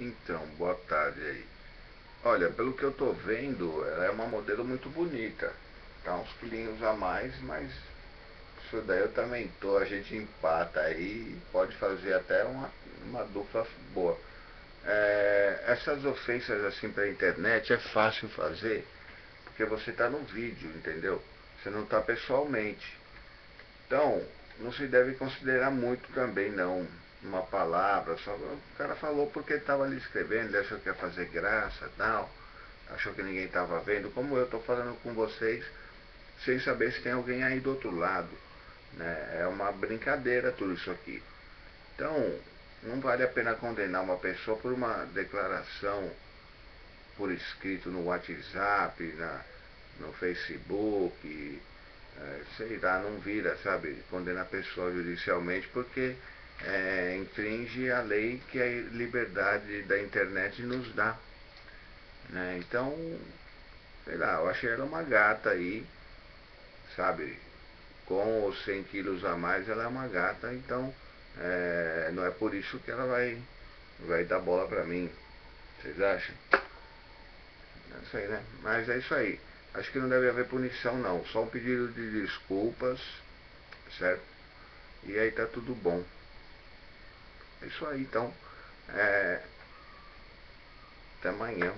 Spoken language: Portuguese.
Então, boa tarde aí. Olha, pelo que eu tô vendo, ela é uma modelo muito bonita. Tá uns quilinhos a mais, mas isso daí eu também tô, a gente empata aí, pode fazer até uma, uma dupla boa. É, essas ofensas assim pra internet é fácil fazer, porque você tá no vídeo, entendeu? Você não tá pessoalmente. Então, não se deve considerar muito também não uma palavra, só o cara falou porque estava ali escrevendo, achou que ia fazer graça tal, achou que ninguém estava vendo, como eu estou falando com vocês, sem saber se tem alguém aí do outro lado. Né? É uma brincadeira tudo isso aqui. Então, não vale a pena condenar uma pessoa por uma declaração por escrito no WhatsApp, na, no Facebook, é, sei lá, não vira, sabe, condenar a pessoa judicialmente porque é, infringe a lei que a liberdade da internet nos dá. Né? Então, sei lá, eu achei ela uma gata aí, sabe? Com os 100 quilos a mais, ela é uma gata, então é, não é por isso que ela vai, vai dar bola pra mim. Vocês acham? Não sei, né? Mas é isso aí. Acho que não deve haver punição não, só um pedido de desculpas, certo? E aí tá tudo bom. É isso aí, então. É... Até amanhã.